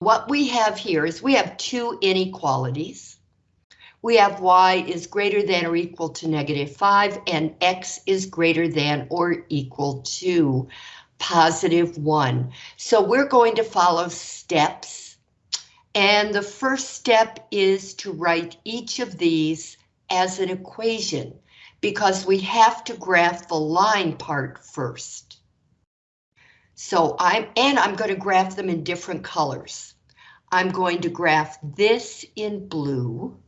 what we have here is we have two inequalities. We have y is greater than or equal to negative 5 and x is greater than or equal to positive 1. So we're going to follow steps. And the first step is to write each of these as an equation because we have to graph the line part first. So I'm, and I'm going to graph them in different colors. I'm going to graph this in blue.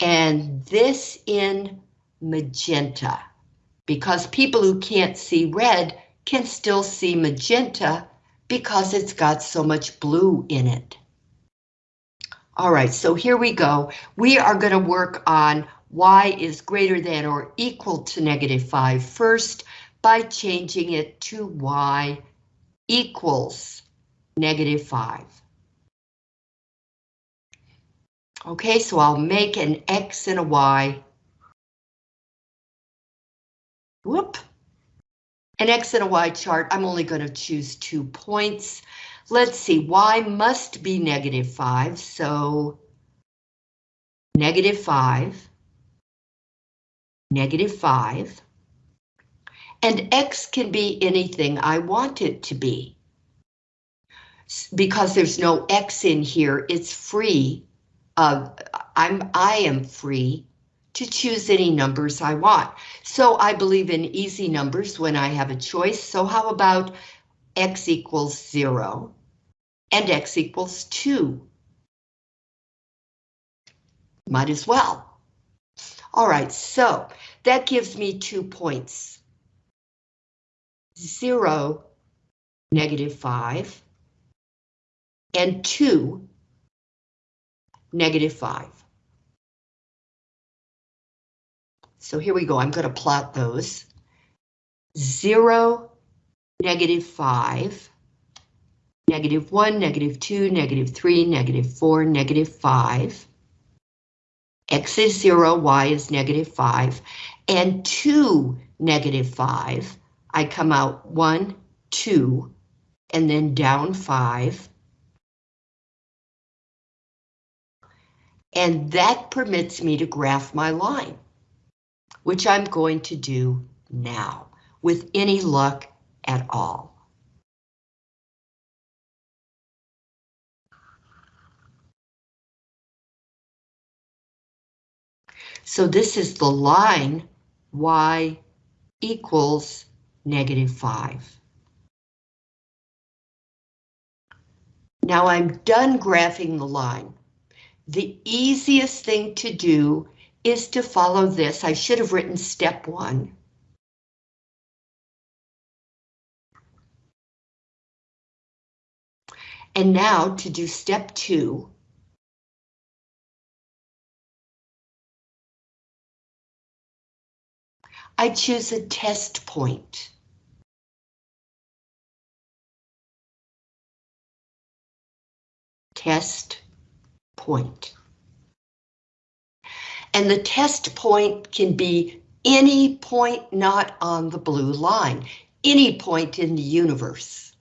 And this in magenta. Because people who can't see red can still see magenta because it's got so much blue in it. All right, so here we go. We are going to work on y is greater than or equal to negative 5 first by changing it to y equals negative 5. Okay, so I'll make an X and a Y. Whoop. An X and a Y chart, I'm only going to choose two points. Let's see, Y must be negative 5, so negative 5, negative 5, and X can be anything I want it to be. Because there's no X in here, it's free. I'm, I am free to choose any numbers I want. So I believe in easy numbers when I have a choice. So how about X equals zero and X equals two? Might as well. All right, so that gives me two points. 0, negative 5, and 2, negative 5. So here we go, I'm going to plot those. 0, negative 5, negative 1, negative 2, negative 3, negative 4, negative 5. X is 0, Y is negative 5, and 2, negative 5 I come out one, two, and then down five. And that permits me to graph my line, which I'm going to do now with any luck at all. So this is the line y equals negative 5. Now I'm done graphing the line. The easiest thing to do is to follow this. I should have written step one. And now to do step two, I choose a test point. test point. And the test point can be any point not on the blue line, any point in the universe.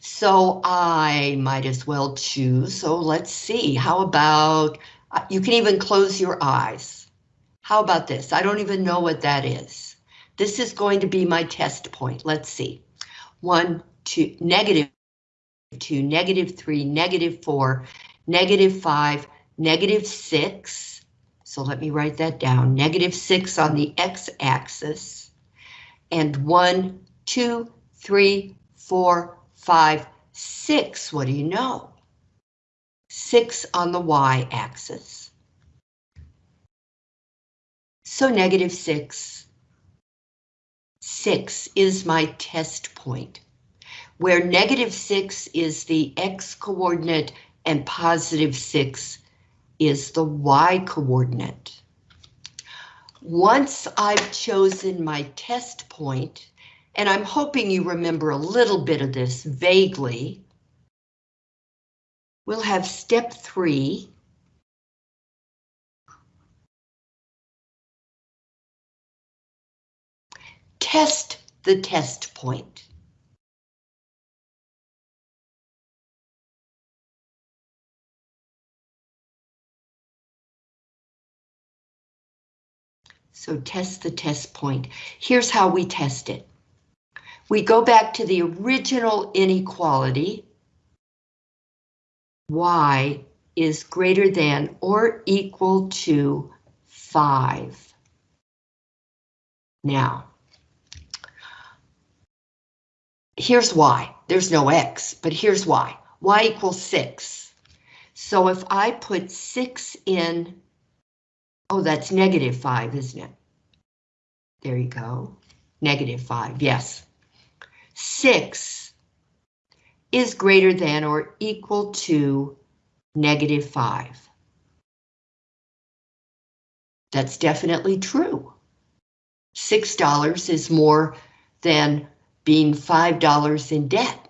So I might as well choose, so let's see, how about, uh, you can even close your eyes. How about this? I don't even know what that is. This is going to be my test point. Let's see. One, two, negative 2, negative 3, negative 4, negative 5, negative 6. So let me write that down. Negative 6 on the x-axis. And 1, 2, 3, 4, 5, 6. What do you know? 6 on the y-axis. So negative 6. 6 is my test point where negative 6 is the x coordinate and positive 6 is the y coordinate. Once I've chosen my test point, and I'm hoping you remember a little bit of this vaguely, we'll have step three. Test the test point. So test the test point. Here's how we test it. We go back to the original inequality. Y is greater than or equal to 5. Now, here's why. There's no x, but here's why. y equals 6. So if I put 6 in, oh, that's negative 5, isn't it? There you go. Negative 5, yes. 6 is greater than or equal to negative 5. That's definitely true. $6 is more than being $5 in debt.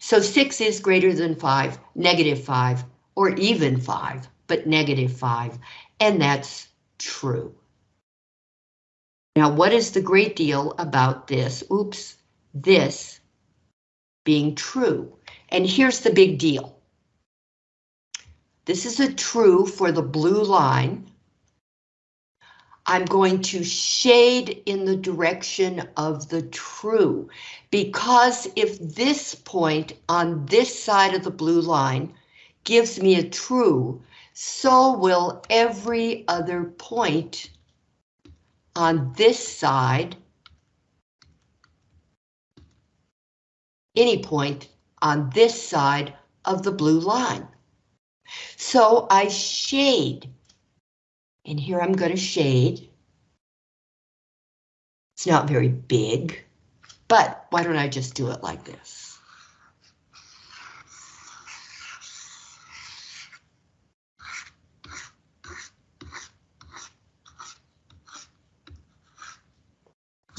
So 6 is greater than 5, negative 5, or even 5, but negative 5, and that's true. Now, what is the great deal about this? Oops, this being true. And here's the big deal. This is a true for the blue line. I'm going to shade in the direction of the true, because if this point on this side of the blue line gives me a true, so will every other point on this side, any point on this side of the blue line. So I shade and here I'm going to shade. It's not very big, but why don't I just do it like this?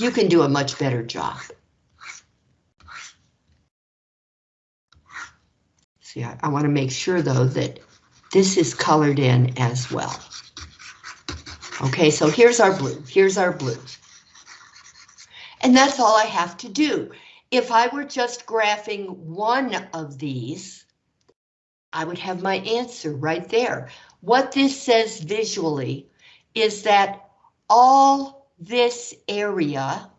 You can do a much better job. See, I, I want to make sure though that this is colored in as well. Okay, so here's our blue, here's our blue. And that's all I have to do. If I were just graphing one of these, I would have my answer right there. What this says visually is that all this area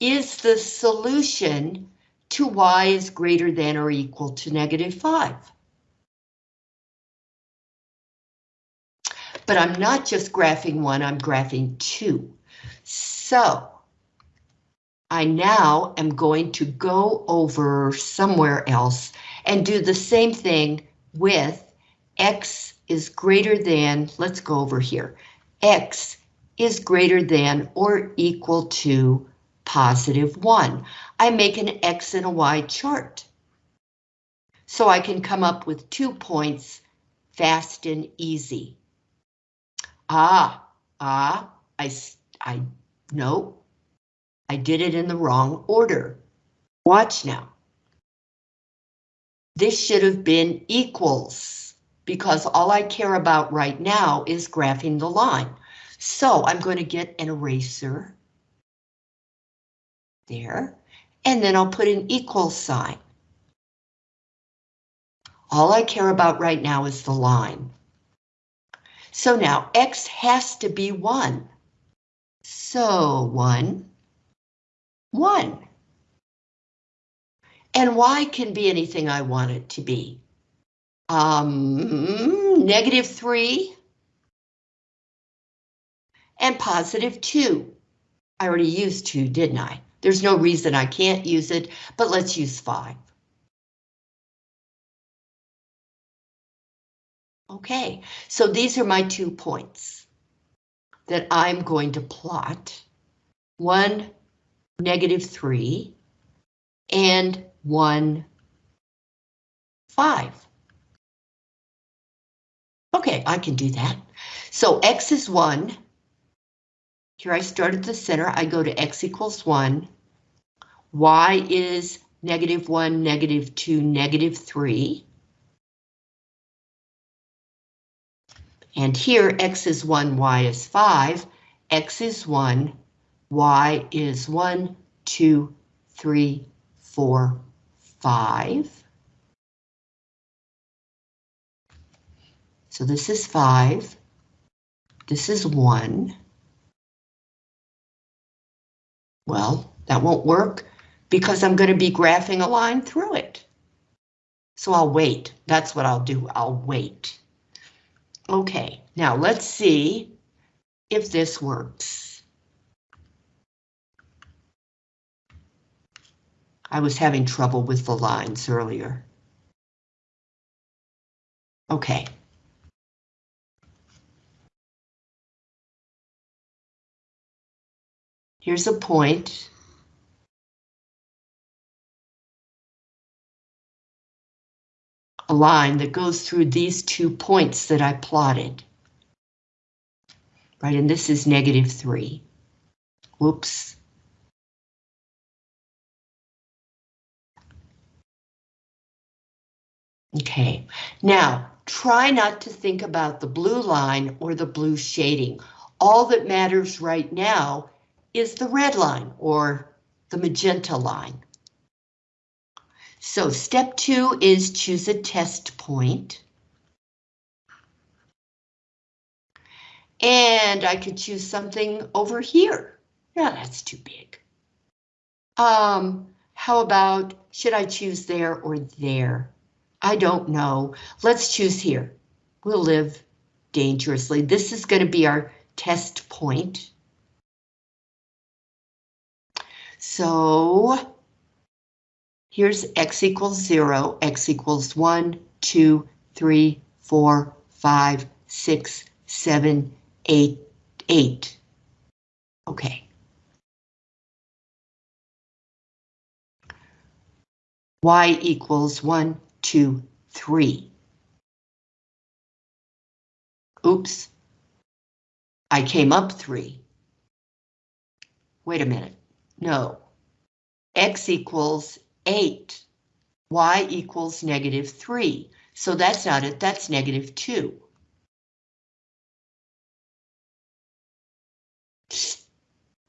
is the solution to y is greater than or equal to negative 5. but I'm not just graphing one, I'm graphing two. So I now am going to go over somewhere else and do the same thing with x is greater than, let's go over here, x is greater than or equal to positive 1. I make an x and a y chart. So I can come up with two points fast and easy. Ah, ah, I, I, no, I did it in the wrong order. Watch now. This should have been equals because all I care about right now is graphing the line. So I'm going to get an eraser. There, and then I'll put an equal sign. All I care about right now is the line. So now X has to be one. So one, one. And Y can be anything I want it to be. Um, negative three and positive two. I already used two, didn't I? There's no reason I can't use it, but let's use five. Okay, so these are my two points that I'm going to plot. One, negative three, and one, five. Okay, I can do that. So x is one. Here I start at the center, I go to x equals one. y is negative one, negative two, negative three. And here x is 1, y is 5, x is 1, y is 1, 2, 3, 4, 5. So this is 5, This is one. Well, that won't work because I'm going to be graphing a line through it. So I'll wait. That's what I'll do. I'll wait. Okay, now let's see if this works. I was having trouble with the lines earlier. Okay. Here's a point. A line that goes through these two points that I plotted. Right, and this is negative three. Whoops. Okay, now try not to think about the blue line or the blue shading. All that matters right now is the red line or the magenta line. So step two is choose a test point. And I could choose something over here. Yeah, that's too big. Um, how about, should I choose there or there? I don't know. Let's choose here. We'll live dangerously. This is going to be our test point. So here's x equals 0, x equals 1, 2, 3, 4, 5, 6, 7, 8, 8. Okay. y equals 1, 2, 3. Oops. I came up 3. Wait a minute. No. X equals 8. Y equals negative 3. So that's not it, that's negative 2.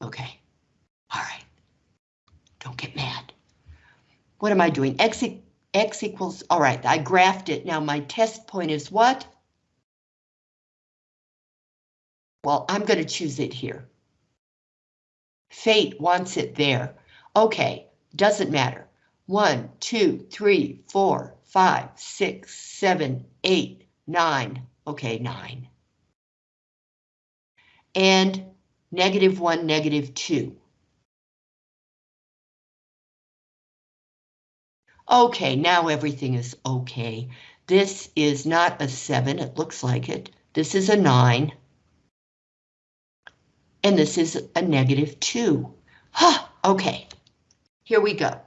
Okay. All right. Don't get mad. What am I doing? X, e X equals, all right, I graphed it. Now my test point is what? Well, I'm going to choose it here. Fate wants it there. Okay, doesn't matter. One, two, three, four, five, six, seven, eight, nine. Okay, nine. And negative one, negative two. Okay, now everything is okay. This is not a seven, it looks like it. This is a nine and this is a negative 2. Huh, okay, here we go.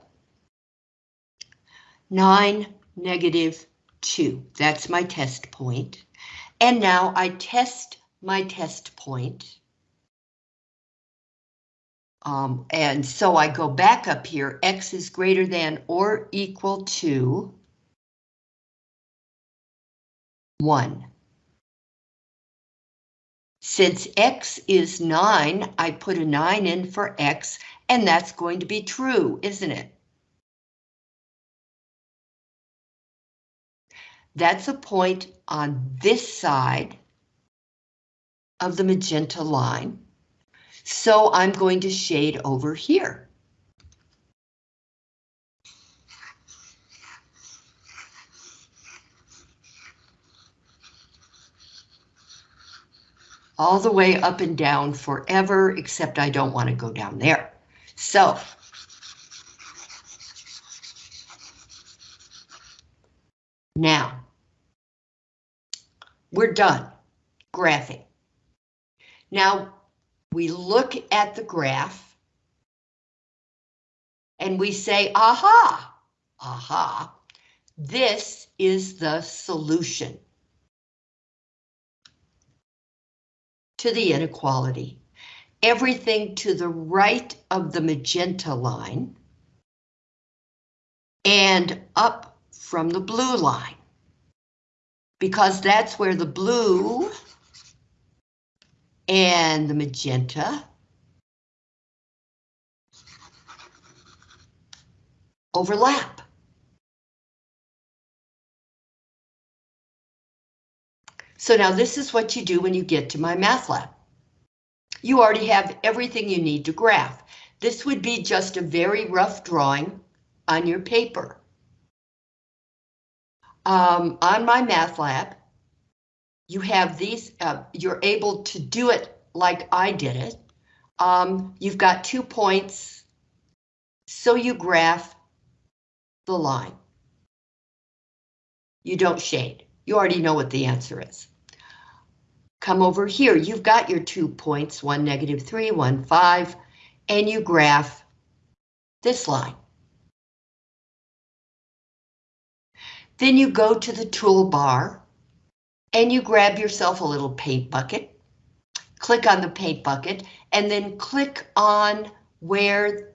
9, negative 2, that's my test point. And now I test my test point. Um, and so I go back up here, x is greater than or equal to 1. Since x is 9, I put a 9 in for x, and that's going to be true, isn't it? That's a point on this side of the magenta line. So I'm going to shade over here. all the way up and down forever, except I don't want to go down there. So. Now, we're done graphing. Now, we look at the graph and we say, aha, aha, this is the solution. to the inequality. Everything to the right of the magenta line and up from the blue line. Because that's where the blue and the magenta overlap. So now this is what you do when you get to MyMathLab. You already have everything you need to graph. This would be just a very rough drawing on your paper. Um, on lab, you have these, uh, you're able to do it like I did it. Um, you've got two points, so you graph the line. You don't shade. You already know what the answer is. Come over here, you've got your two points, one negative three, one five, and you graph this line. Then you go to the toolbar and you grab yourself a little paint bucket, click on the paint bucket, and then click on where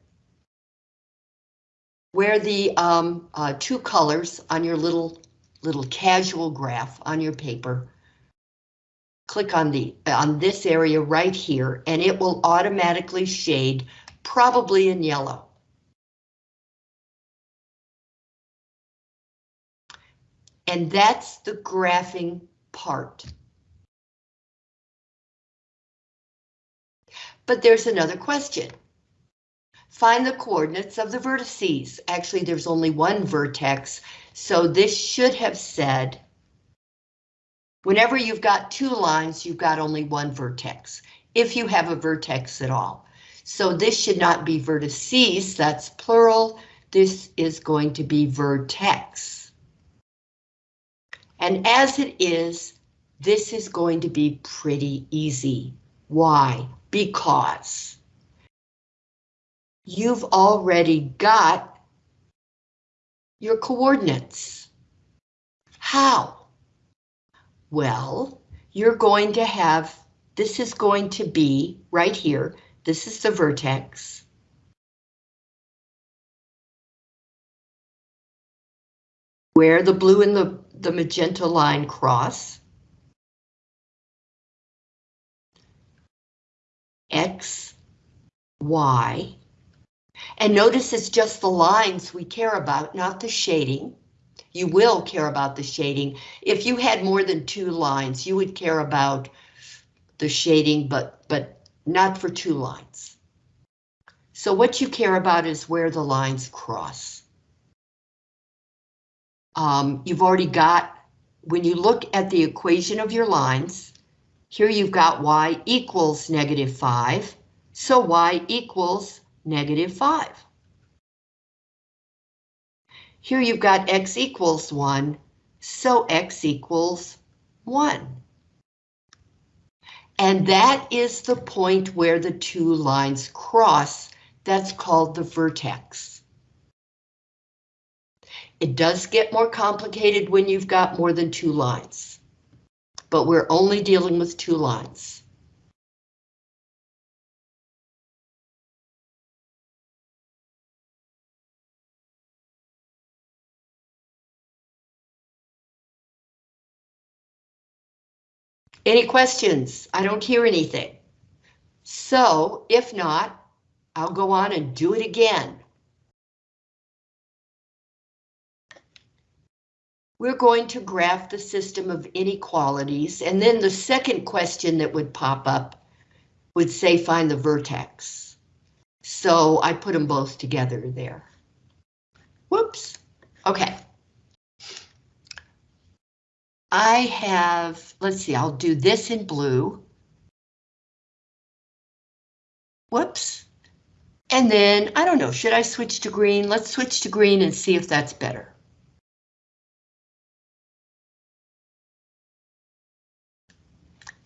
where the um, uh, two colors on your little little casual graph on your paper. Click on the on this area right here, and it will automatically shade, probably in yellow. And that's the graphing part. But there's another question. Find the coordinates of the vertices. Actually, there's only one vertex, so this should have said, whenever you've got two lines, you've got only one vertex, if you have a vertex at all. So this should not be vertices, that's plural. This is going to be vertex. And as it is, this is going to be pretty easy. Why? Because you've already got your coordinates. How? Well, you're going to have, this is going to be right here, this is the vertex. Where the blue and the, the magenta line cross. X, Y, and notice it's just the lines we care about, not the shading. You will care about the shading. If you had more than two lines, you would care about the shading, but, but not for two lines. So what you care about is where the lines cross. Um, you've already got, when you look at the equation of your lines, here you've got y equals negative 5, so y equals negative 5. Here you've got x equals 1, so x equals 1. And that is the point where the two lines cross. That's called the vertex. It does get more complicated when you've got more than two lines, but we're only dealing with two lines. Any questions? I don't hear anything. So if not, I'll go on and do it again. We're going to graph the system of inequalities, and then the second question that would pop up would say find the vertex. So I put them both together there. Whoops. Okay. I have, let's see, I'll do this in blue. Whoops. And then, I don't know, should I switch to green? Let's switch to green and see if that's better.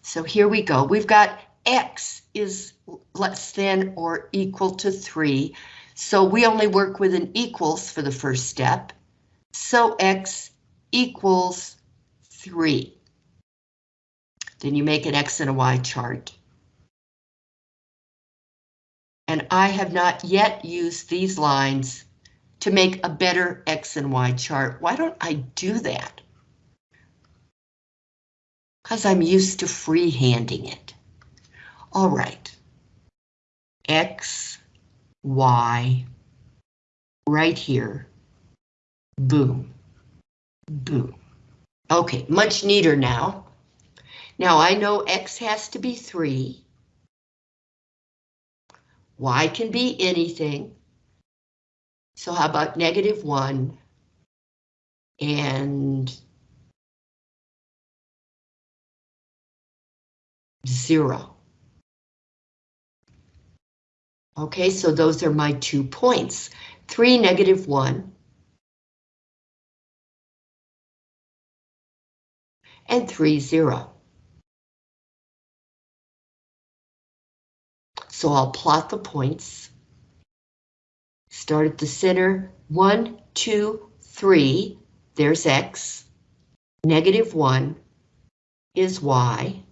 So here we go. We've got X is less than or equal to 3. So we only work with an equals for the first step. So X equals 3. Then you make an X and a Y chart. And I have not yet used these lines to make a better X and Y chart. Why don't I do that? Because I'm used to freehanding it. All right. X, Y, right here. Boom. Boom. Okay, much neater now. Now I know X has to be three. Y can be anything. So how about negative one and zero? Okay, so those are my two points. Three, negative one. And three, zero. So I'll plot the points. Start at the center, one, two, three, there's X. Negative one is Y.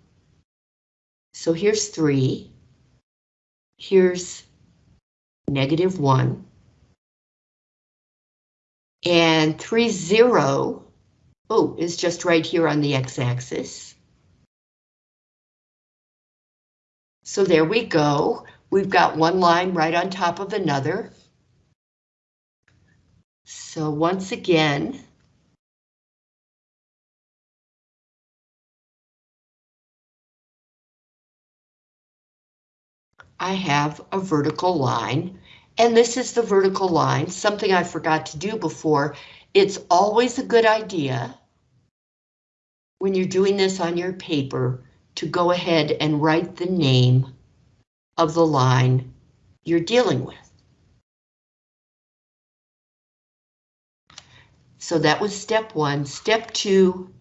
So here's three. Here's negative 1. And 3, 0, oh, is just right here on the x-axis. So there we go. We've got one line right on top of another. So once again, I have a vertical line, and this is the vertical line, something I forgot to do before. It's always a good idea when you're doing this on your paper to go ahead and write the name of the line you're dealing with. So that was step one. Step two,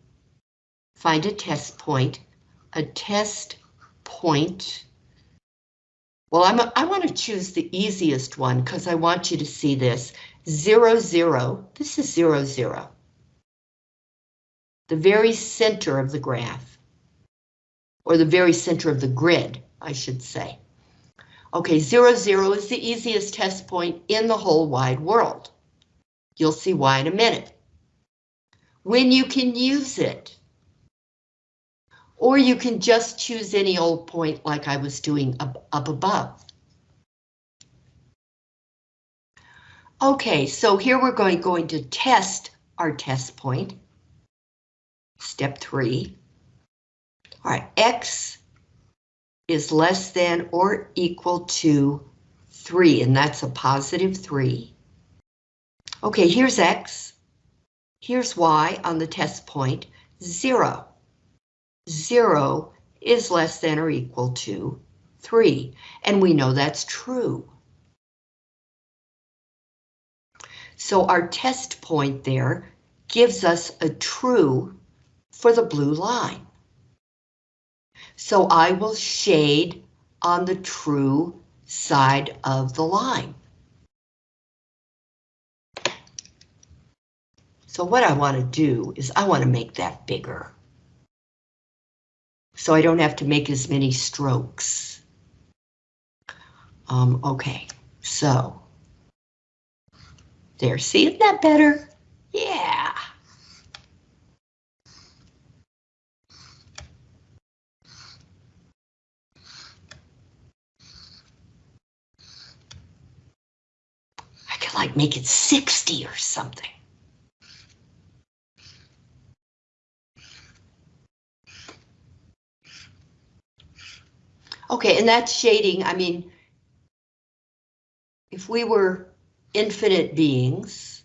find a test point. A test point well, I'm a, I want to choose the easiest one because I want you to see this. Zero, zero, this is zero, zero. The very center of the graph. Or the very center of the grid, I should say. Okay, zero, zero is the easiest test point in the whole wide world. You'll see why in a minute. When you can use it, or you can just choose any old point like I was doing up, up above. Okay, so here we're going, going to test our test point. Step three. All right, X is less than or equal to three, and that's a positive three. Okay, here's X. Here's Y on the test point, zero. 0 is less than or equal to 3, and we know that's true. So our test point there gives us a true for the blue line. So I will shade on the true side of the line. So what I want to do is I want to make that bigger so I don't have to make as many strokes. Um, okay, so there, see, isn't that better? Yeah. I could like make it 60 or something. Okay, and that's shading, I mean, if we were infinite beings,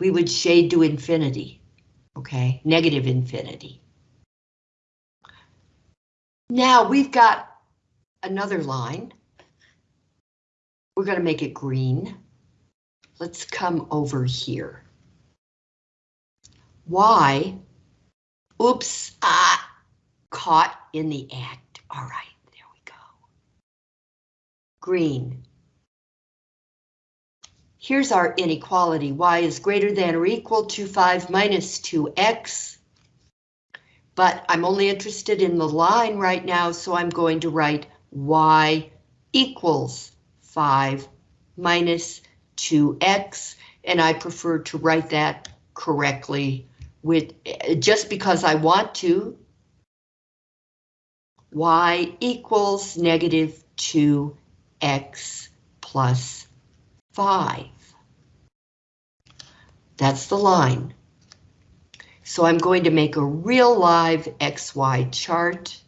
we would shade to infinity, okay, negative infinity. Now we've got another line. We're going to make it green. Let's come over here. Y, oops, ah, Caught in the act. All right, there we go. Green. Here's our inequality. Y is greater than or equal to 5 minus 2x. But I'm only interested in the line right now, so I'm going to write y equals 5 minus 2x, and I prefer to write that correctly with just because I want to, y equals negative 2x plus 5. That's the line. So I'm going to make a real live XY chart,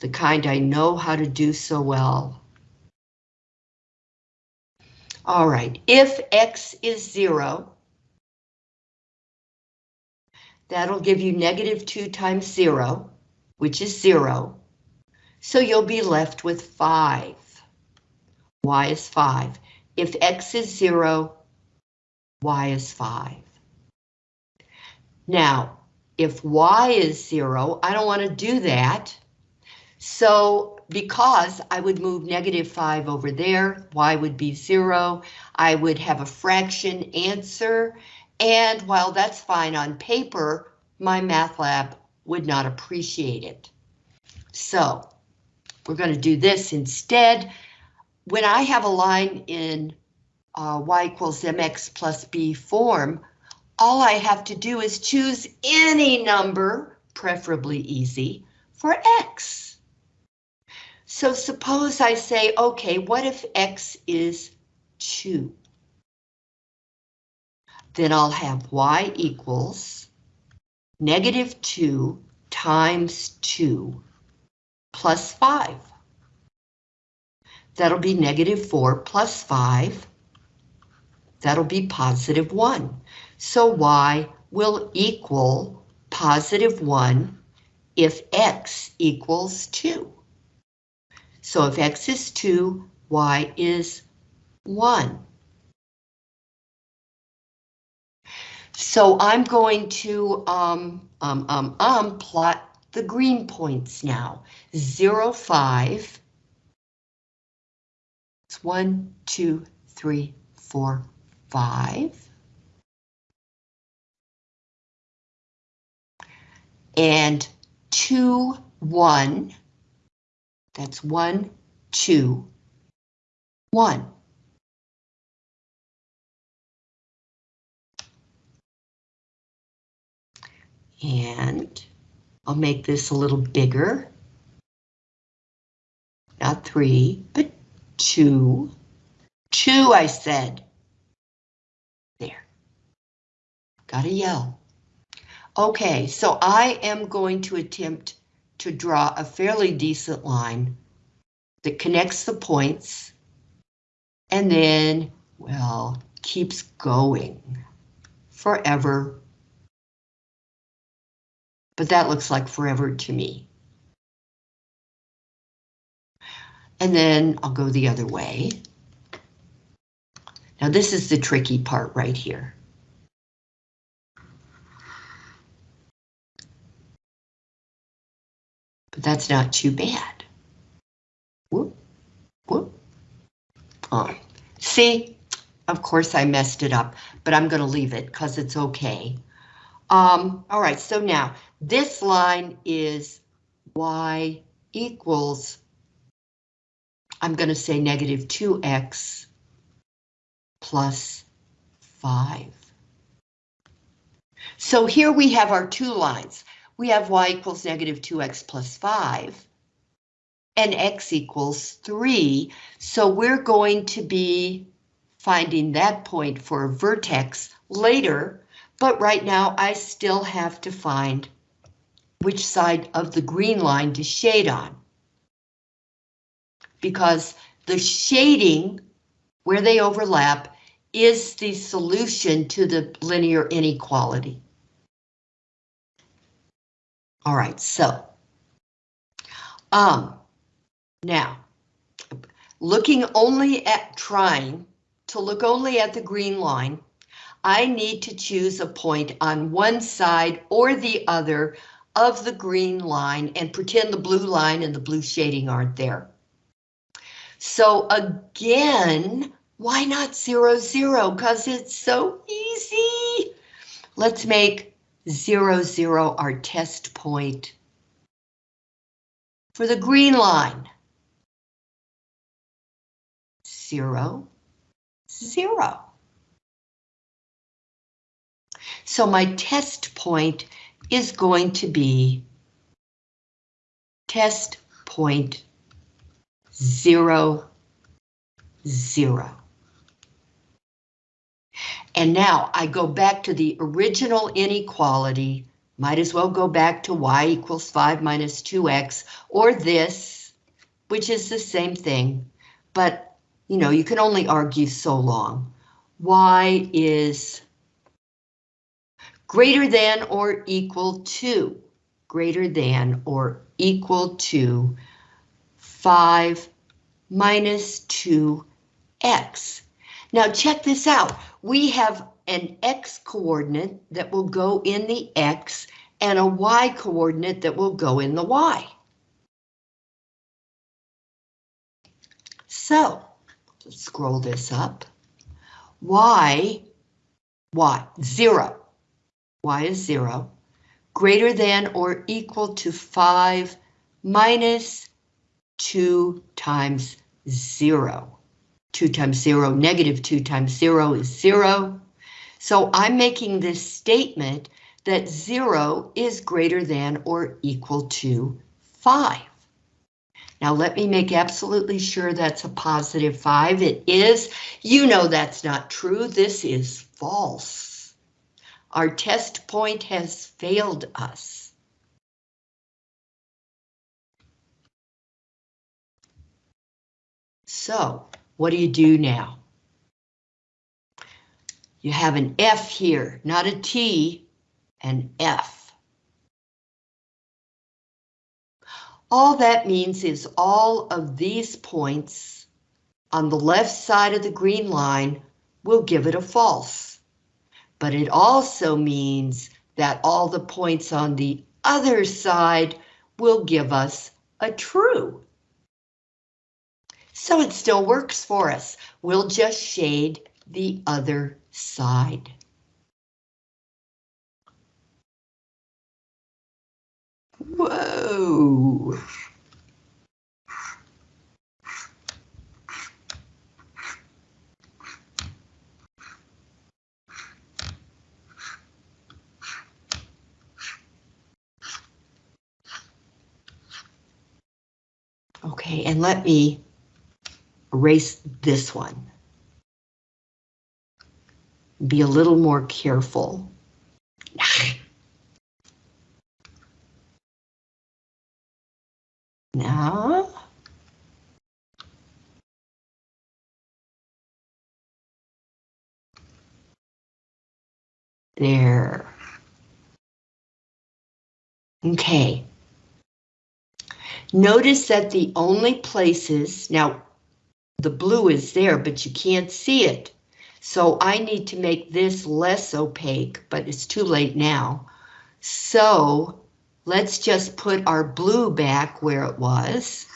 the kind I know how to do so well. All right, if X is zero, that'll give you negative two times zero, which is zero. So you'll be left with five. Y is five. If X is zero, Y is five. Now, if Y is zero, I don't want to do that. So because I would move negative 5 over there, y would be 0, I would have a fraction answer, and while that's fine on paper, MyMathLab would not appreciate it. So we're going to do this instead. When I have a line in uh, y equals mx plus b form, all I have to do is choose any number, preferably easy, for x. So suppose I say, okay, what if X is 2? Then I'll have Y equals negative 2 times 2 plus 5. That'll be negative 4 plus 5. That'll be positive 1. So Y will equal positive 1 if X equals 2. So if X is 2, Y is 1. So I'm going to um, um, um, um, plot the green points now. 0, 5. It's 1, 2, 3, 4, 5. And 2, 1. That's one, two, one. And I'll make this a little bigger. Not three, but two. Two, I said. There. Gotta yell. Okay, so I am going to attempt to draw a fairly decent line that connects the points and then, well, keeps going forever. But that looks like forever to me. And then I'll go the other way. Now this is the tricky part right here. But that's not too bad. Whoop, whoop. Oh, see, of course I messed it up, but I'm going to leave it because it's okay. Um, all right, so now this line is y equals, I'm going to say negative 2x plus 5. So here we have our two lines we have y equals negative 2x plus 5 and x equals 3. So we're going to be finding that point for a vertex later, but right now I still have to find which side of the green line to shade on. Because the shading, where they overlap, is the solution to the linear inequality. All right, so um, now looking only at trying to look only at the green line, I need to choose a point on one side or the other of the green line and pretend the blue line and the blue shading aren't there. So again, why not zero, zero? Because it's so easy. Let's make zero, zero, our test point. For the green line, zero, zero. So my test point is going to be test point zero, zero. And now I go back to the original inequality, might as well go back to y equals 5 minus 2x, or this, which is the same thing, but you know, you can only argue so long. y is greater than or equal to, greater than or equal to 5 minus 2x. Now check this out. We have an x coordinate that will go in the x and a y coordinate that will go in the y. So, let's scroll this up. y, y, 0. y is 0. Greater than or equal to 5 minus 2 times 0. 2 times 0, negative 2 times 0 is 0. So I'm making this statement that 0 is greater than or equal to 5. Now let me make absolutely sure that's a positive 5. It is. You know that's not true. This is false. Our test point has failed us. So what do you do now? You have an F here, not a T, an F. All that means is all of these points on the left side of the green line will give it a false. But it also means that all the points on the other side will give us a true. So it still works for us. We'll just shade the other side. Whoa. Okay, and let me erase this one. Be a little more careful. Now. There. Okay. Notice that the only places, now the blue is there, but you can't see it. So I need to make this less opaque, but it's too late now. So let's just put our blue back where it was.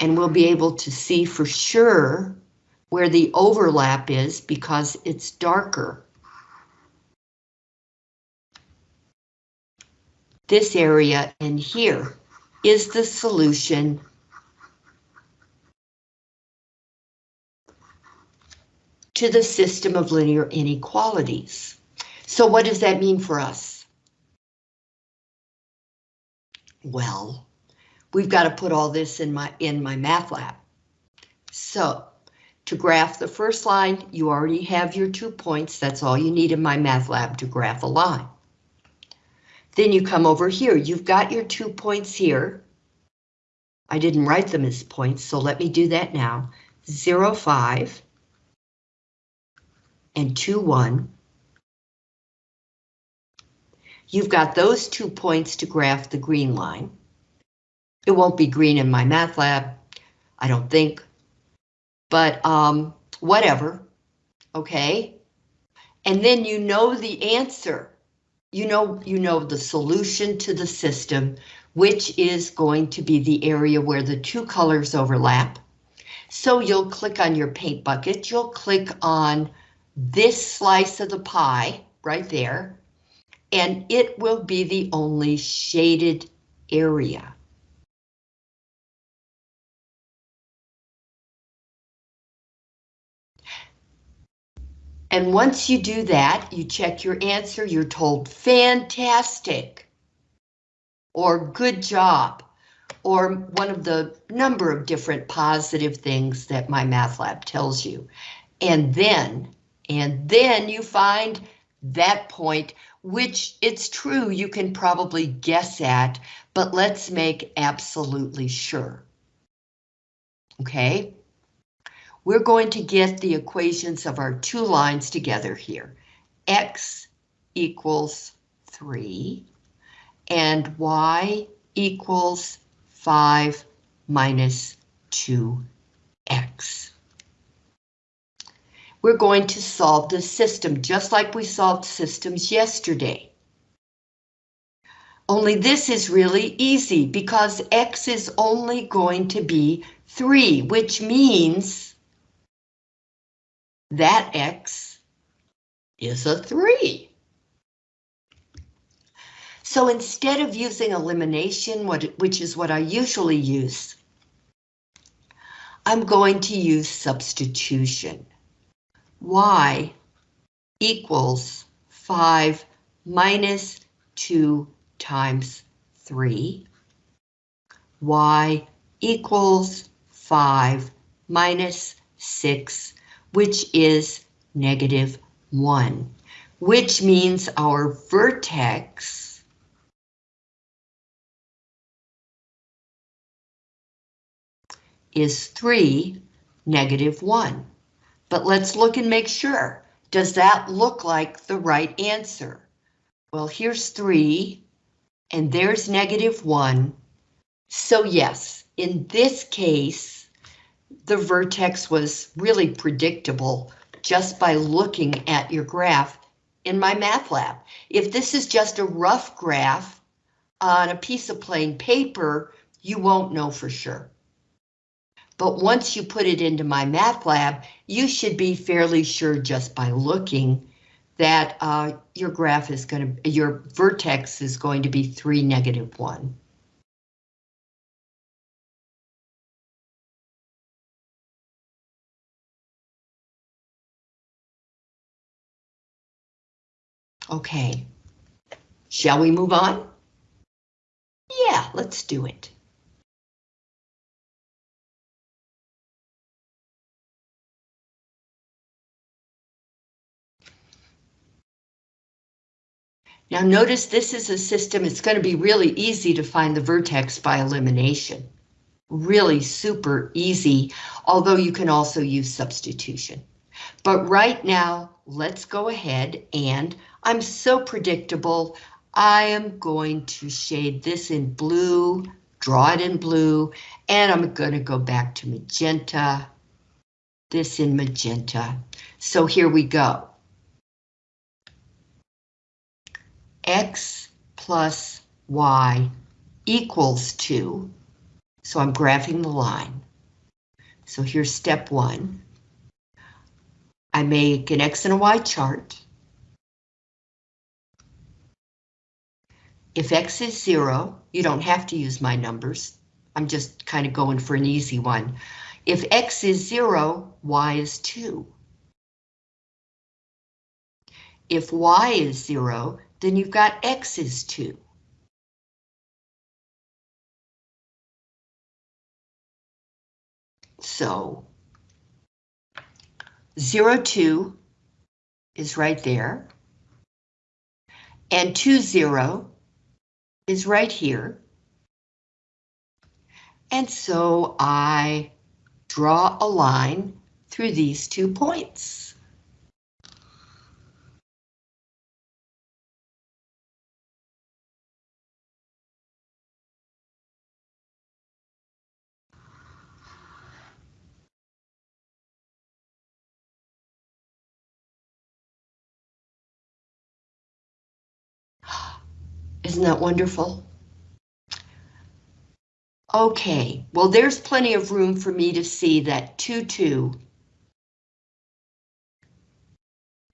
And we'll be able to see for sure where the overlap is because it's darker. This area in here is the solution to the system of linear inequalities. So what does that mean for us? Well, we've got to put all this in my in MyMathLab. So to graph the first line, you already have your two points. That's all you need in MyMathLab to graph a line. Then you come over here. You've got your two points here. I didn't write them as points, so let me do that now. 0, 5, and 2, 1. You've got those two points to graph the green line. It won't be green in MyMathLab, I don't think, but um, whatever, okay? And then you know the answer. You know, you know the solution to the system, which is going to be the area where the two colors overlap. So you'll click on your paint bucket, you'll click on this slice of the pie right there, and it will be the only shaded area. And once you do that, you check your answer, you're told fantastic, or good job, or one of the number of different positive things that MyMathLab tells you. And then, and then you find that point, which it's true you can probably guess at, but let's make absolutely sure. Okay? We're going to get the equations of our two lines together here. X equals 3 and Y equals 5 minus 2x. We're going to solve the system just like we solved systems yesterday. Only this is really easy because x is only going to be 3, which means that x is a 3. So instead of using elimination, which is what I usually use, I'm going to use substitution. Y equals 5 minus 2 times 3. y equals 5 minus 6, which is negative 1, which means our vertex is 3, negative 1. But let's look and make sure. Does that look like the right answer? Well, here's 3, and there's negative 1. So yes, in this case, the vertex was really predictable just by looking at your graph in MyMathLab. If this is just a rough graph on a piece of plain paper, you won't know for sure. But once you put it into MyMathLab, you should be fairly sure just by looking that uh, your graph is going to, your vertex is going to be 3, negative 1. Okay, shall we move on? Yeah, let's do it. Now notice this is a system, it's going to be really easy to find the vertex by elimination. Really super easy, although you can also use substitution. But right now, let's go ahead and I'm so predictable. I am going to shade this in blue, draw it in blue, and I'm going to go back to magenta, this in magenta. So here we go. X plus Y equals 2. So I'm graphing the line. So here's step one. I make an X and a Y chart. If X is zero, you don't have to use my numbers. I'm just kind of going for an easy one. If X is zero, Y is two. If Y is zero, then you've got X is two. So 0, 2 is right there. And 2, 0 is right here. And so I draw a line through these two points. Isn't that wonderful? Okay, well, there's plenty of room for me to see that 2, 2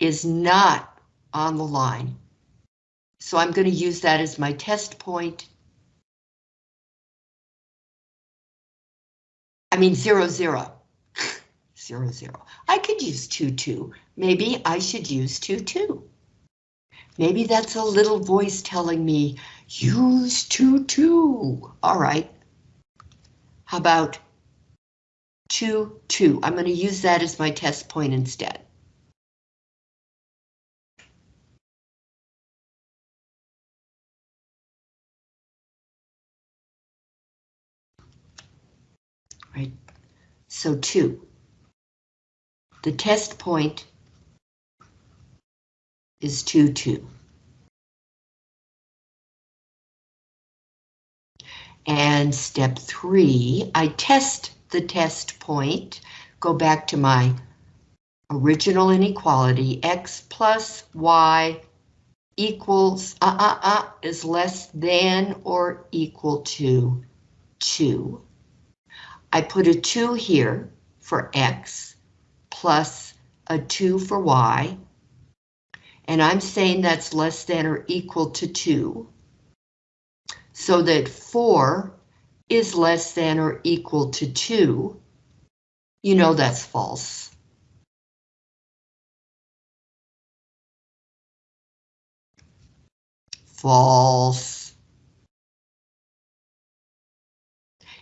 is not on the line. So I'm going to use that as my test point. I mean, 0, 0. 0, 0. I could use 2, 2. Maybe I should use 2, 2. Maybe that's a little voice telling me, use 2, 2. All right. How about 2, 2. I'm going to use that as my test point instead. Right, so 2. The test point is 2, 2. And step three, I test the test point, go back to my original inequality, x plus y equals, uh, uh, uh, is less than or equal to 2. I put a 2 here for x, plus a 2 for y, and I'm saying that's less than or equal to 2 so that 4 is less than or equal to 2, you know that's false. False.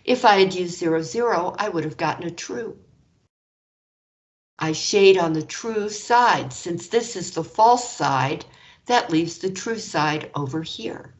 If I had used 0, 0, I would have gotten a true. I shade on the true side. Since this is the false side, that leaves the true side over here.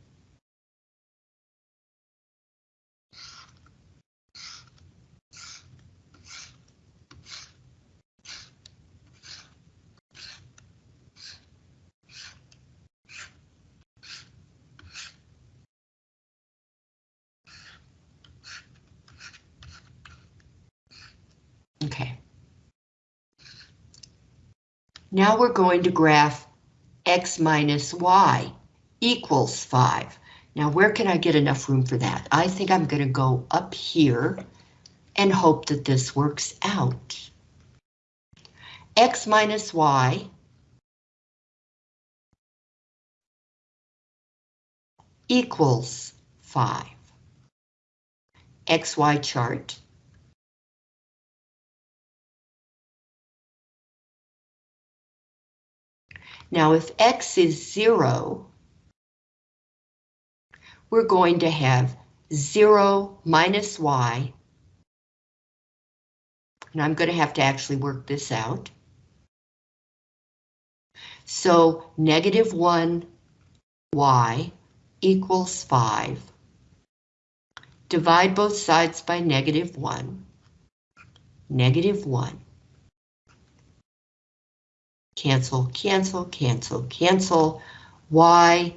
Okay. Now we're going to graph x minus y equals 5. Now where can I get enough room for that? I think I'm going to go up here and hope that this works out. x minus y equals 5. XY chart Now if x is 0, we're going to have 0 minus y. And I'm going to have to actually work this out. So negative 1 y equals 5. Divide both sides by negative 1. Negative 1 cancel, cancel, cancel, cancel, y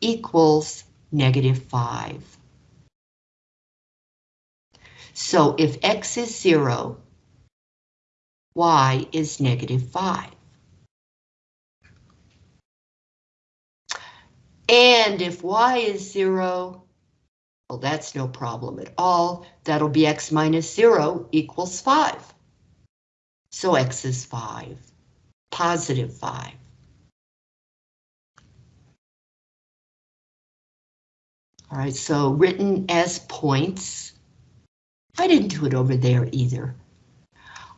equals negative 5. So if x is 0, y is negative 5. And if y is 0, well, that's no problem at all. That'll be x minus 0 equals 5. So x is 5 positive 5. All right, so written as points. I didn't do it over there either.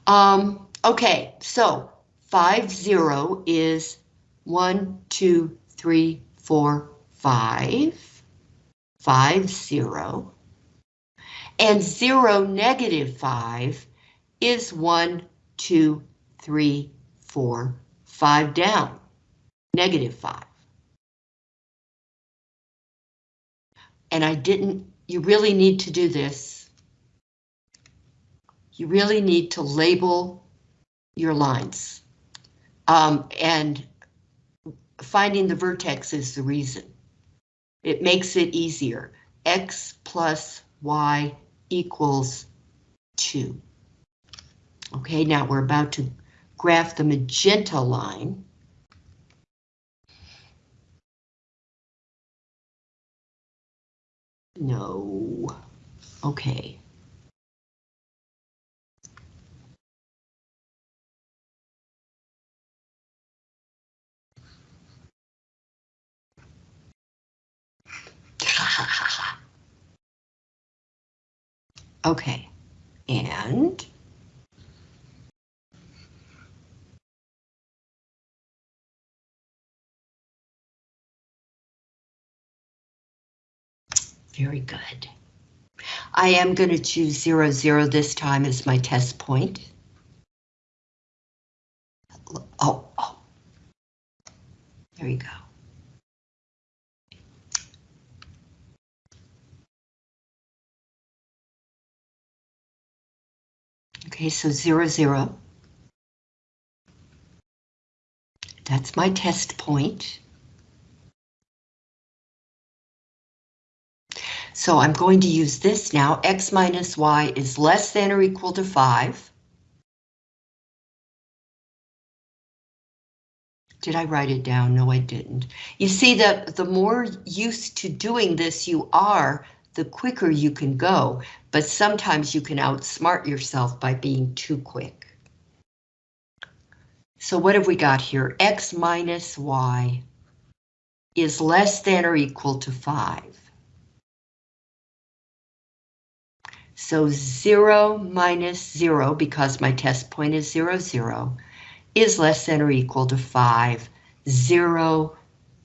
Um, okay, so 5, 0 is 1, 2, 3, 4, 5. 5, 0. And 0, negative 5 is 1, 2, 3, four, five down, negative five. And I didn't, you really need to do this. You really need to label your lines. Um, and finding the vertex is the reason. It makes it easier. X plus Y equals 2. Okay, now we're about to graph the magenta line. No. Okay. okay. And Very good. I am going to choose 0, 0 this time as my test point. Oh, oh. There you go. Okay, so 0, 0. That's my test point. So I'm going to use this now. X minus Y is less than or equal to 5. Did I write it down? No, I didn't. You see that the more used to doing this you are, the quicker you can go, but sometimes you can outsmart yourself by being too quick. So what have we got here? X minus Y is less than or equal to 5. So 0 minus 0, because my test point is 0, 0, is less than or equal to 5. 0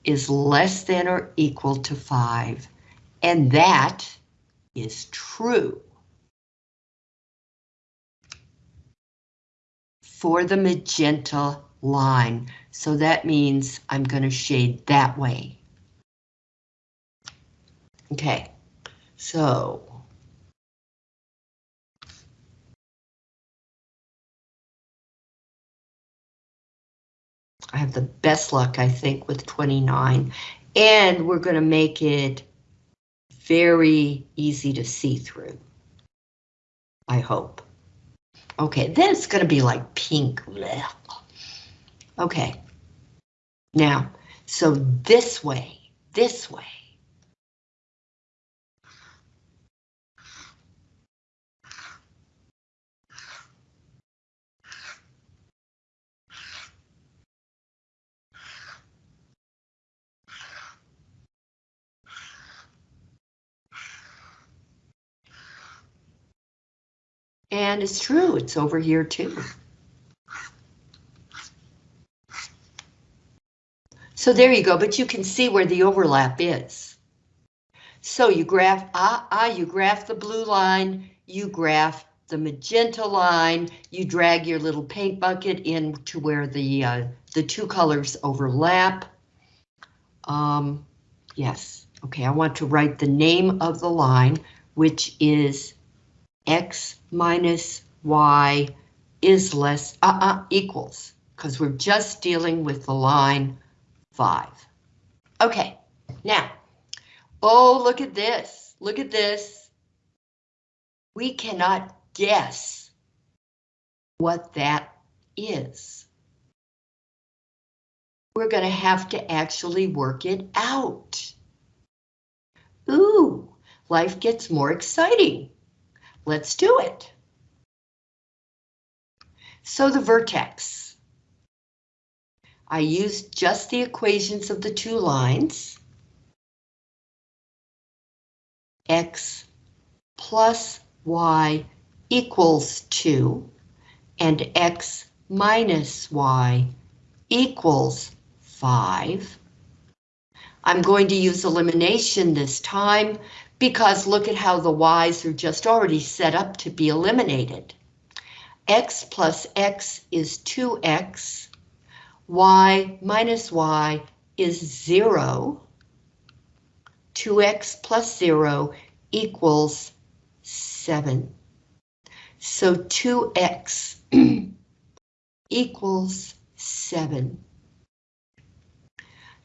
is less than or equal to 5. And that is true. For the magenta line. So that means I'm going to shade that way. Okay, so I have the best luck, I think, with 29. And we're going to make it very easy to see through. I hope. Okay, then it's going to be like pink. Okay. Now, so this way, this way. And it's true, it's over here too. So there you go, but you can see where the overlap is. So you graph, ah, ah, you graph the blue line, you graph the magenta line, you drag your little paint bucket in to where the, uh, the two colors overlap. Um, yes, okay, I want to write the name of the line, which is x minus y is less, uh-uh, equals, because we're just dealing with the line 5. Okay, now, oh, look at this, look at this. We cannot guess what that is. We're going to have to actually work it out. Ooh, life gets more exciting. Let's do it. So the vertex. I used just the equations of the two lines. X plus Y equals 2 and X minus Y equals 5. I'm going to use elimination this time because look at how the y's are just already set up to be eliminated. x plus x is 2x, y minus y is 0, 2x plus 0 equals 7. So 2x equals 7.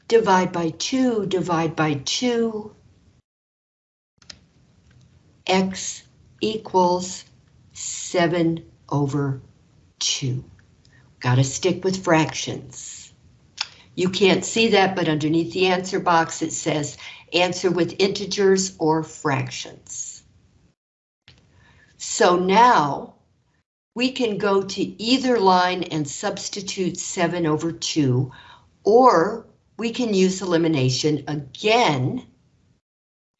Divide by 2, divide by 2, x equals 7 over 2. Got to stick with fractions. You can't see that, but underneath the answer box it says answer with integers or fractions. So now we can go to either line and substitute 7 over 2, or we can use elimination again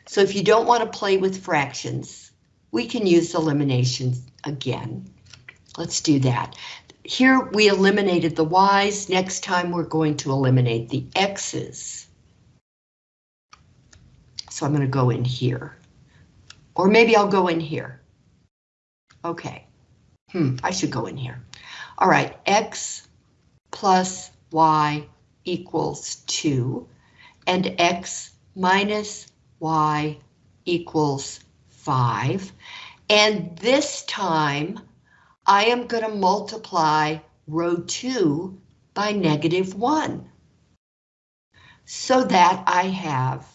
so if you don't want to play with fractions, we can use elimination again. Let's do that. Here we eliminated the y's. Next time we're going to eliminate the x's. So I'm going to go in here. Or maybe I'll go in here. Okay. Hmm, I should go in here. All right, x plus y equals 2, and x minus y equals 5. And this time, I am going to multiply row 2 by negative 1. So that I have,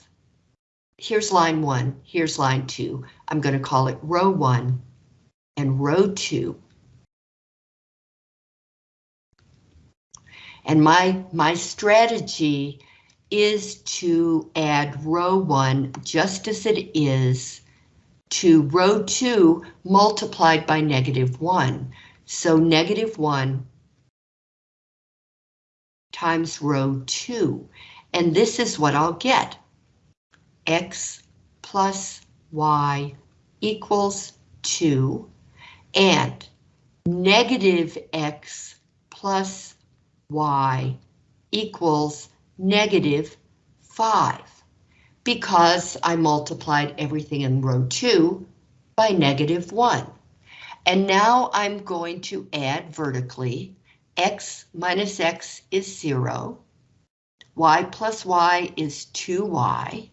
here's line 1, here's line 2. I'm going to call it row 1 and row 2. And my, my strategy is to add row 1 just as it is to row 2 multiplied by negative 1. So negative 1 times row 2. And this is what I'll get. x plus y equals 2 and negative x plus y equals negative 5 because I multiplied everything in row 2 by negative 1. And now I'm going to add vertically. x minus x is 0. y plus y is 2y.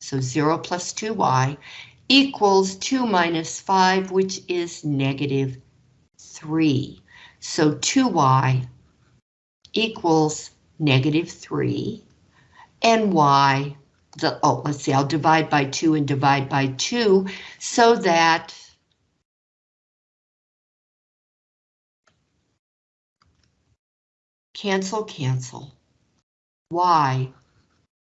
So 0 plus 2y equals 2 minus 5, which is negative 3. So 2y equals negative 3 and y, the, oh, let's see, I'll divide by 2 and divide by 2 so that cancel, cancel, y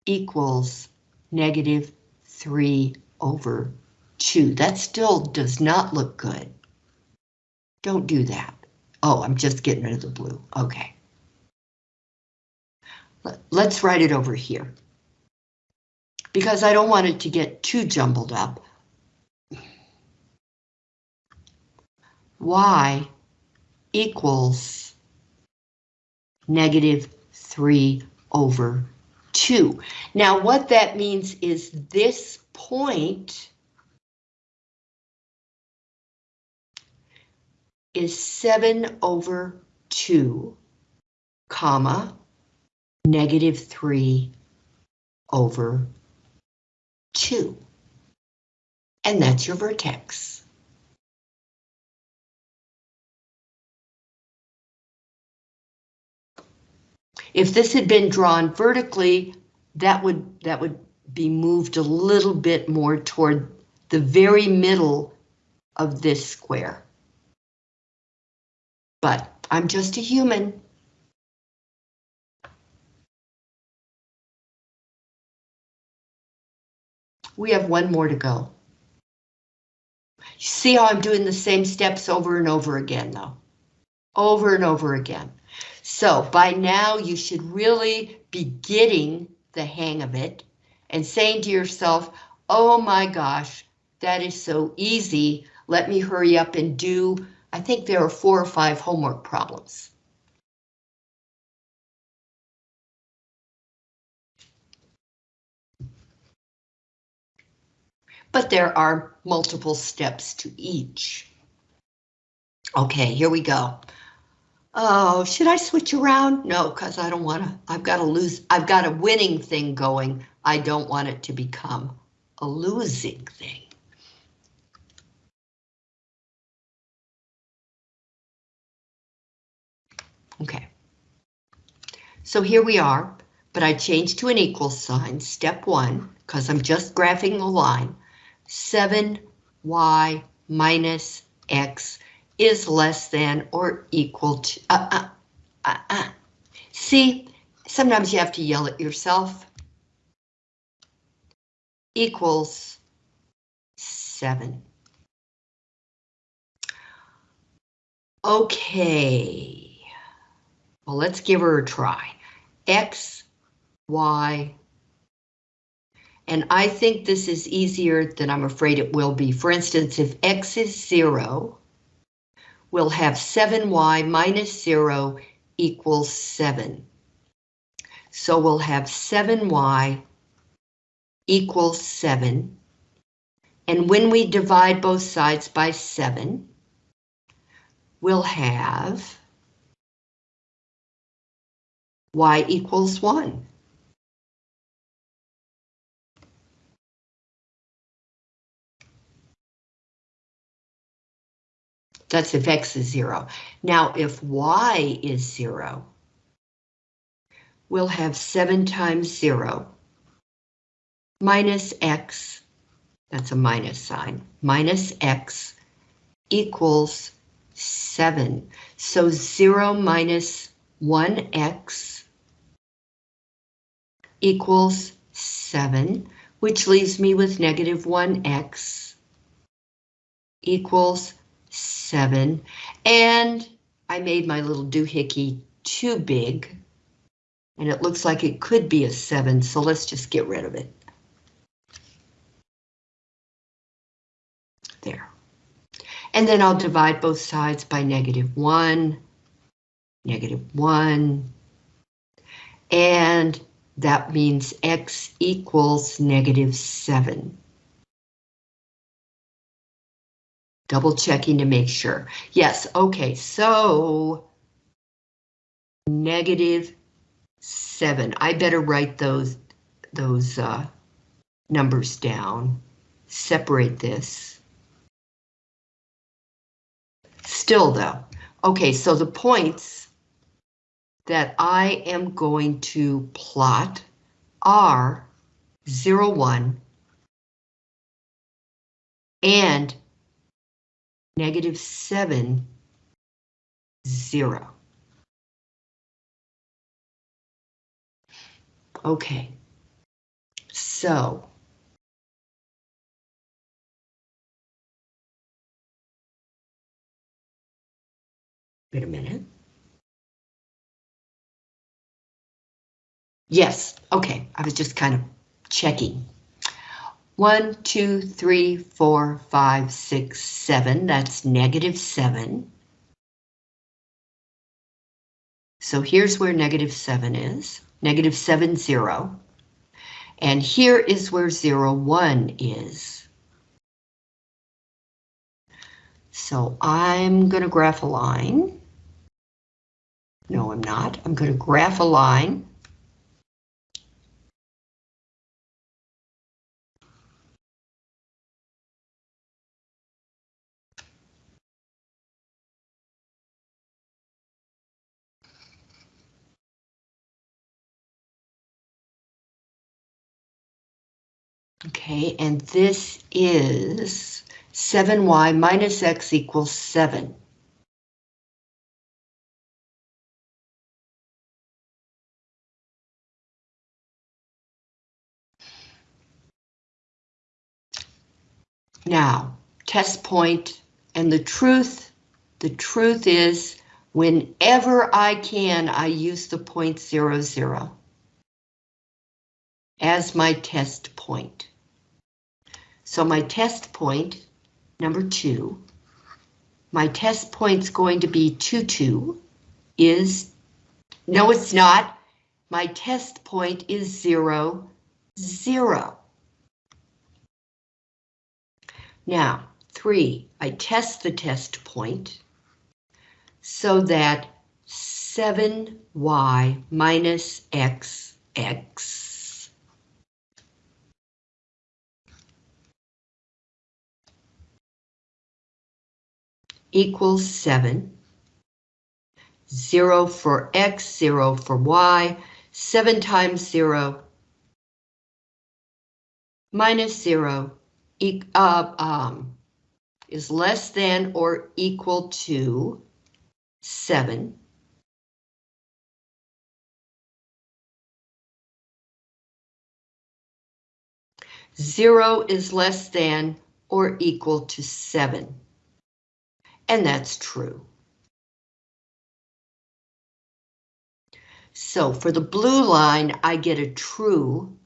equals negative 3 over 2. That still does not look good. Don't do that. Oh, I'm just getting rid of the blue. Okay. Let's write it over here. Because I don't want it to get too jumbled up. Y equals negative 3 over 2. Now what that means is this point is 7 over 2, comma, negative 3 over 2. And that's your vertex. If this had been drawn vertically, that would that would be moved a little bit more toward the very middle of this square. But I'm just a human. We have one more to go. See how I'm doing the same steps over and over again, though? Over and over again. So by now you should really be getting the hang of it and saying to yourself, oh my gosh, that is so easy. Let me hurry up and do, I think there are four or five homework problems. But there are multiple steps to each. Okay, here we go. Oh, should I switch around? No, because I don't want to. I've got to lose. I've got a winning thing going. I don't want it to become a losing thing. Okay. So here we are, but I changed to an equal sign, step one, because I'm just graphing the line. 7y minus x is less than or equal to, uh, uh, uh, uh. See, sometimes you have to yell at yourself. Equals 7. Okay, well, let's give her a try. X, Y, and I think this is easier than I'm afraid it will be. For instance, if x is 0, we'll have 7y minus 0 equals 7. So we'll have 7y equals 7. And when we divide both sides by 7, we'll have y equals 1. That's if x is 0. Now, if y is 0, we'll have 7 times 0 minus x, that's a minus sign, minus x equals 7. So 0 minus 1x equals 7, which leaves me with negative 1x equals 7. And I made my little doohickey too big. And it looks like it could be a 7, so let's just get rid of it. There. And then I'll divide both sides by negative 1, negative 1, and that means x equals negative 7. Double checking to make sure. Yes, okay, so negative 7. I better write those, those uh, numbers down. Separate this. Still though, okay, so the points that I am going to plot are 0, 1 and negative 7, 0. Okay, so wait a minute. Yes, okay, I was just kind of checking. 1, 2, 3, 4, 5, 6, 7. That's negative 7. So here's where negative 7 is, negative 7, 0. And here is where 0, 1 is. So I'm going to graph a line. No, I'm not. I'm going to graph a line Okay, and this is 7y minus x equals 7. Now, test point and the truth, the truth is whenever I can, I use the point zero zero as my test point. So my test point, number two, my test point's going to be 2, 2, is, no it's not, my test point is 0, 0. Now, 3, I test the test point so that 7y minus x, x equals 7. 0 for x, 0 for y, 7 times 0 minus 0 e uh, um, is less than or equal to 7. Zero is less than or equal to seven and that's true. So for the blue line, I get a true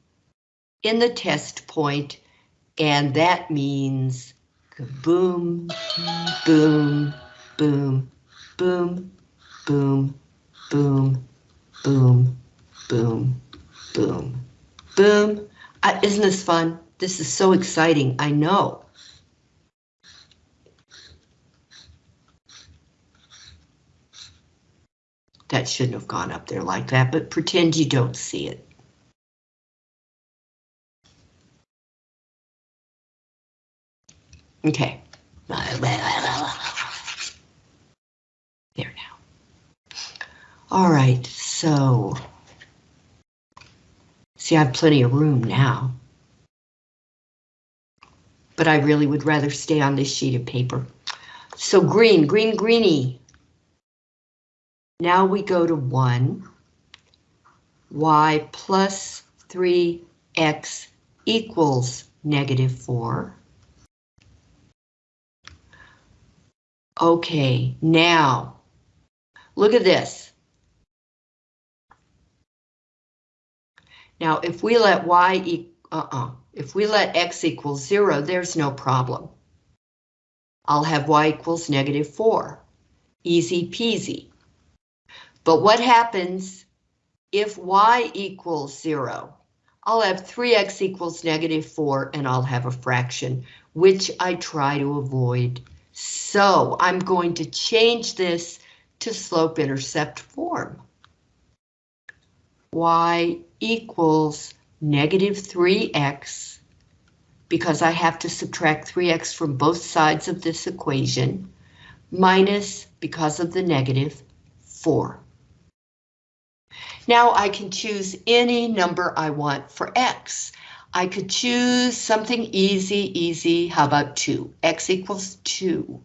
in the test point, and that means boom, boom, boom, boom, boom, boom, boom, boom, boom, boom. Uh, isn't this fun? This is so exciting, I know. That shouldn't have gone up there like that, but pretend you don't see it. Okay. There now. All right, so. See, I have plenty of room now. But I really would rather stay on this sheet of paper. So green, green, greeny. Now we go to 1. y plus 3x equals negative 4. Okay, now, look at this. Now, if we let y, e uh-uh, if we let x equals zero, there's no problem. I'll have y equals negative four. Easy peasy. But what happens if y equals zero? I'll have 3x equals negative 4 and I'll have a fraction, which I try to avoid. So I'm going to change this to slope-intercept form. y equals negative 3x, because I have to subtract 3x from both sides of this equation, minus, because of the negative, 4. Now I can choose any number I want for x. I could choose something easy, easy. How about 2? x equals 2.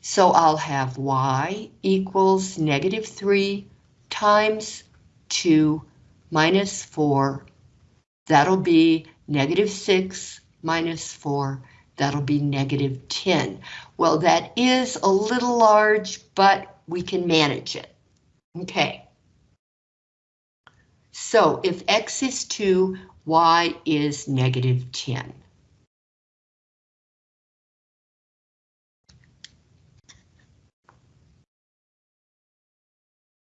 So I'll have y equals negative 3 times 2 minus 4. That'll be negative 6 minus 4. That'll be negative 10. Well, that is a little large, but we can manage it. Okay. So if x is 2, y is negative 10.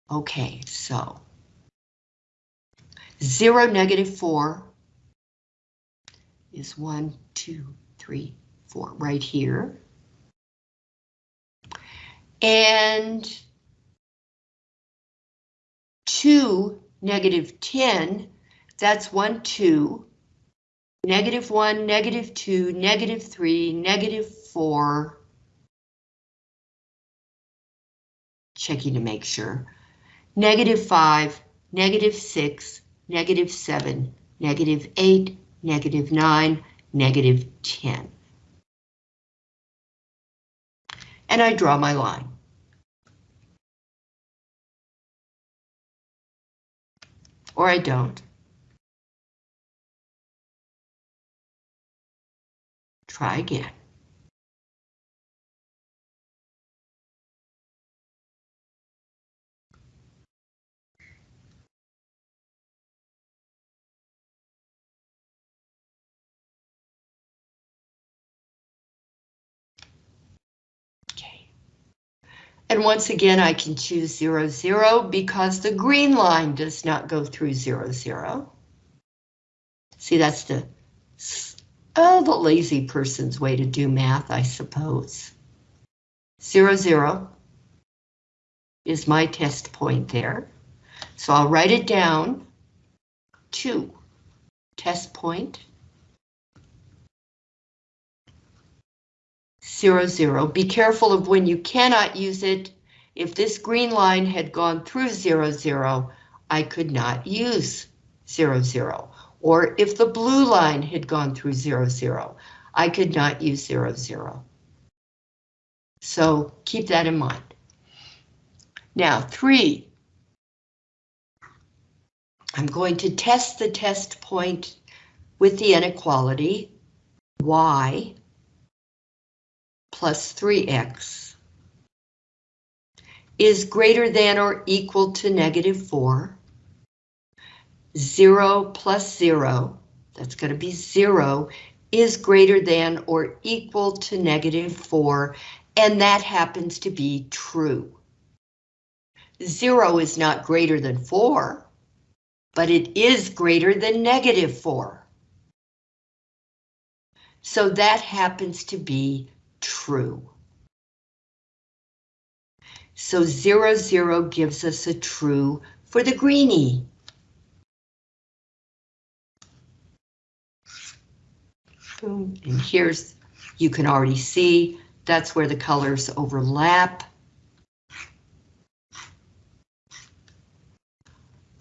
Okay, so 0, negative 4 is 1, 2, 3, 4, right here. And 2, negative 10 that's 1, 2, negative 1, negative 2, negative 3, negative 4. Checking to make sure. Negative 5, negative 6, negative 7, negative 8, negative 9, negative 10. And I draw my line. Or I don't. Try again. And once again, I can choose 0, 0 because the green line does not go through 0, 0. See, that's the Oh, the lazy person's way to do math, I suppose. Zero, zero is my test point there. So I'll write it down. Two, test point. Zero, zero. Be careful of when you cannot use it. If this green line had gone through zero, zero, I could not use zero, zero or if the blue line had gone through zero, zero, I could not use zero, zero. So keep that in mind. Now, three. I'm going to test the test point with the inequality y plus 3x is greater than or equal to negative 4 0 plus 0, that's going to be 0, is greater than or equal to negative 4, and that happens to be true. 0 is not greater than 4, but it is greater than negative 4. So that happens to be true. So 0, 0 gives us a true for the greenie. And here's, you can already see, that's where the colors overlap.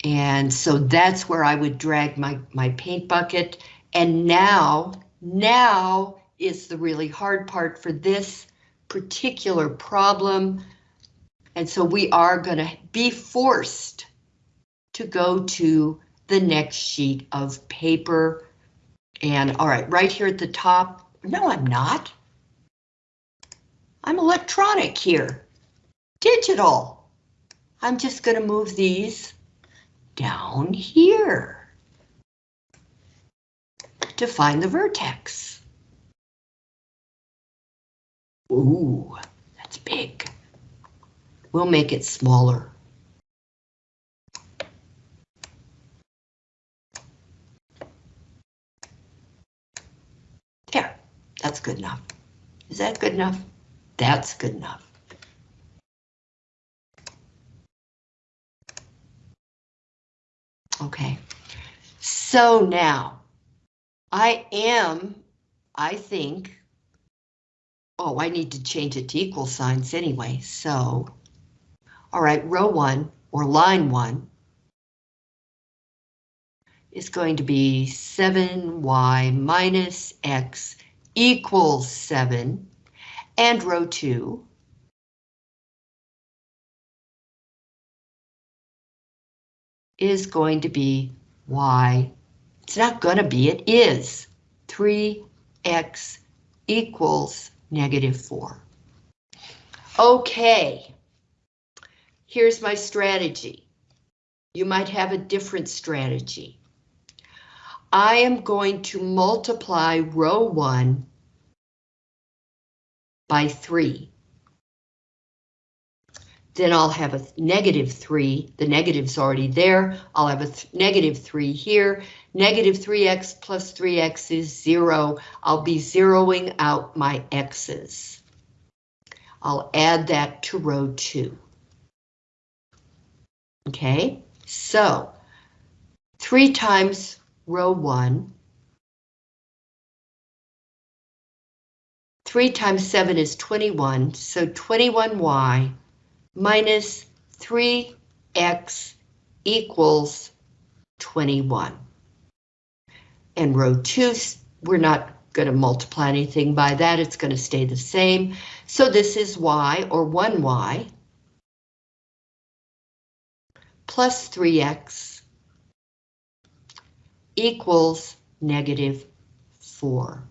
And so that's where I would drag my, my paint bucket. And now, now is the really hard part for this particular problem. And so we are going to be forced to go to the next sheet of paper. And all right, right here at the top. No, I'm not. I'm electronic here. Digital. I'm just going to move these down here to find the vertex. Ooh, that's big. We'll make it smaller. There, that's good enough. Is that good enough? That's good enough. Okay, so now I am, I think, oh, I need to change it to equal signs anyway, so, all right, row one or line one is going to be 7y minus x equals 7, and row 2 is going to be y. It's not going to be, it is 3x equals negative 4. Okay, here's my strategy. You might have a different strategy. I am going to multiply row 1 by 3 then I'll have a negative 3. The negative's already there. I'll have a negative 3 here. Negative 3x plus 3x is 0. I'll be zeroing out my x's. I'll add that to row 2. Okay, so 3 times row 1. 3 times 7 is 21, so 21y minus 3x equals 21. And row 2, we're not going to multiply anything by that, it's going to stay the same. So this is y, or 1y, plus 3x equals negative 4.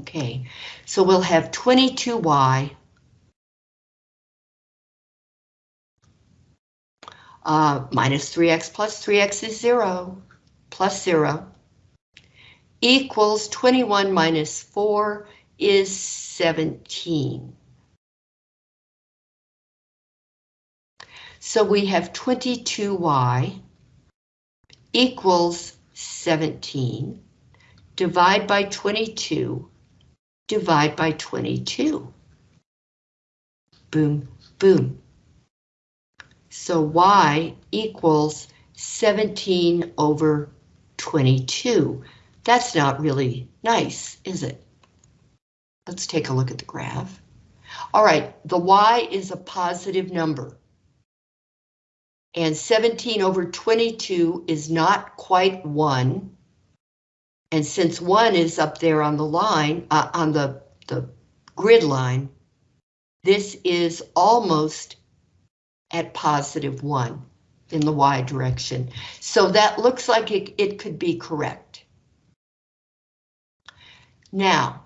Okay, so we'll have 22y uh, minus 3x plus 3x is 0, plus 0, equals 21 minus 4 is 17. So we have 22y equals 17. Divide by 22 divide by 22. Boom, boom. So y equals 17 over 22. That's not really nice, is it? Let's take a look at the graph. All right, the y is a positive number. And 17 over 22 is not quite 1. And since one is up there on the line, uh, on the, the grid line, this is almost at positive one in the y direction. So that looks like it, it could be correct. Now,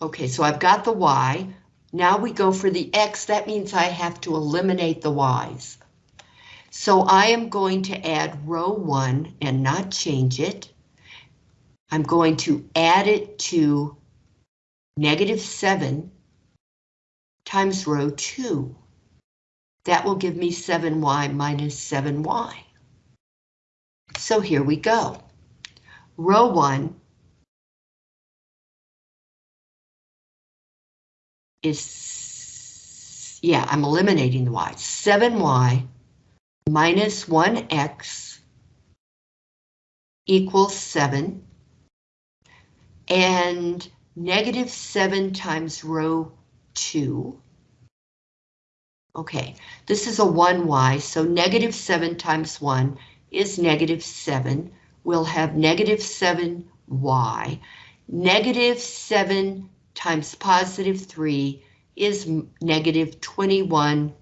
okay, so I've got the y. Now we go for the x. That means I have to eliminate the y's. So I am going to add row one and not change it. I'm going to add it to negative 7 times row 2. That will give me 7y minus 7y. So here we go. Row 1 is, yeah, I'm eliminating the y. 7y minus 1x equals 7. And negative 7 times row 2. Okay, this is a 1y, so negative 7 times 1 is negative 7. We'll have negative 7y. Negative 7 times positive 3 is negative 21x.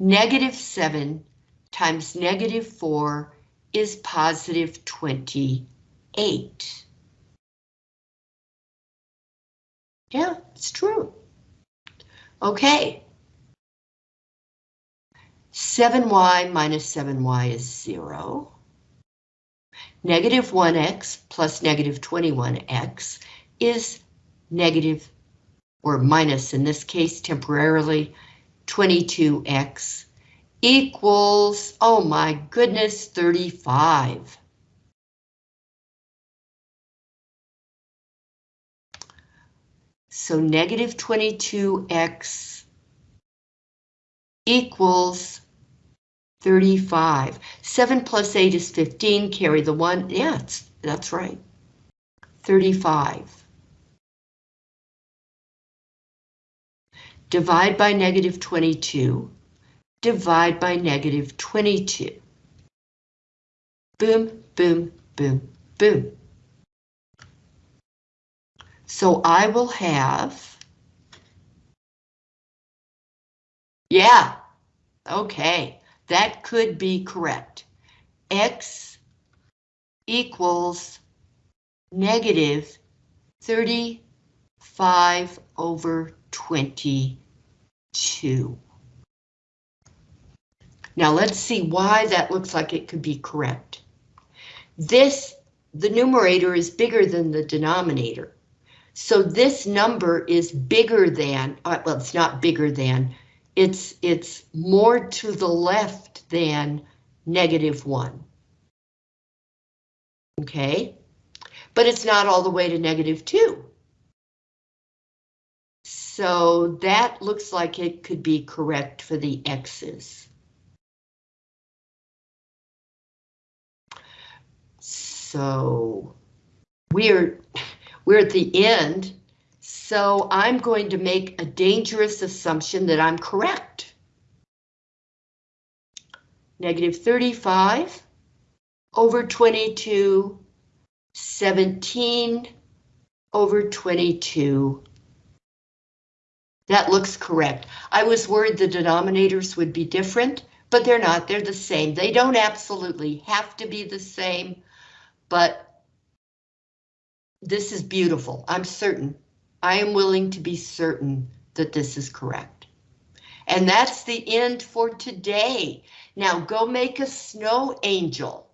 Negative 7 times negative 4 is positive 28. Yeah, it's true. Okay. 7y minus 7y is 0. Negative 1x plus negative 21x is negative, or minus in this case temporarily, 22x equals, oh my goodness, 35. So negative 22x equals 35. 7 plus 8 is 15, carry the 1. Yeah, that's right. 35. Divide by negative 22. Divide by negative 22. Boom, boom, boom, boom. So I will have, yeah, okay, that could be correct. X equals negative 35 over 22. Now let's see why that looks like it could be correct. This, the numerator is bigger than the denominator. So this number is bigger than, uh, well, it's not bigger than, it's, it's more to the left than negative one. Okay, but it's not all the way to negative two. So that looks like it could be correct for the x's. So we're we're at the end, so I'm going to make a dangerous assumption that I'm correct. Negative 35 over 22, 17 over 22. That looks correct. I was worried the denominators would be different, but they're not, they're the same. They don't absolutely have to be the same, but this is beautiful. I'm certain. I am willing to be certain that this is correct. And that's the end for today. Now go make a snow angel.